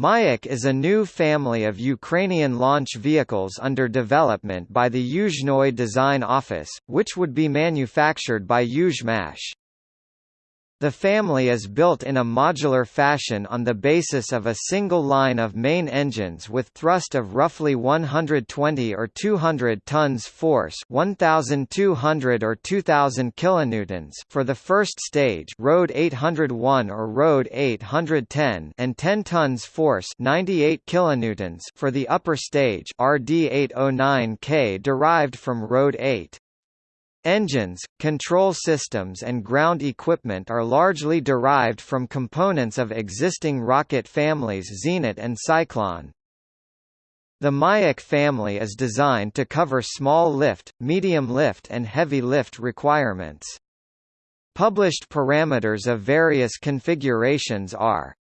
Mayak is a new family of Ukrainian launch vehicles under development by the Yuzhnoye Design Office, which would be manufactured by Yuzhmash. The family is built in a modular fashion on the basis of a single line of main engines with thrust of roughly 120 or 200 tons force 1200 or 2000 kilonewtons for the first stage RD 801 or RD 810 and 10 tons force 98 kilonewtons for the upper stage RD 809K derived from RD 8. Engines, control systems and ground equipment are largely derived from components of existing rocket families Zenit and Cyclone. The Mayak family is designed to cover small lift, medium lift and heavy lift requirements. Published parameters of various configurations are